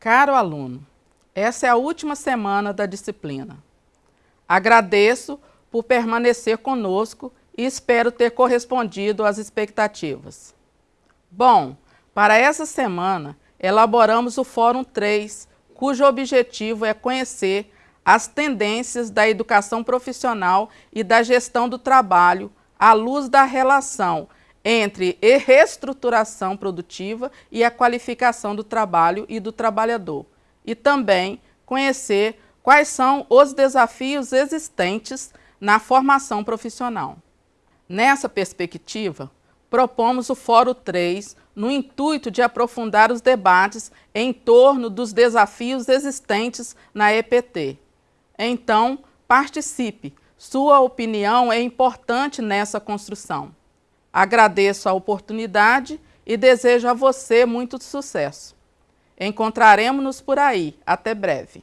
Caro aluno, essa é a última semana da disciplina. Agradeço por permanecer conosco e espero ter correspondido às expectativas. Bom, para essa semana, elaboramos o Fórum 3, cujo objetivo é conhecer as tendências da educação profissional e da gestão do trabalho à luz da relação entre reestruturação produtiva e a qualificação do trabalho e do trabalhador, e também conhecer quais são os desafios existentes na formação profissional. Nessa perspectiva, propomos o Fórum 3 no intuito de aprofundar os debates em torno dos desafios existentes na EPT. Então, participe, sua opinião é importante nessa construção. Agradeço a oportunidade e desejo a você muito sucesso. Encontraremos-nos por aí. Até breve.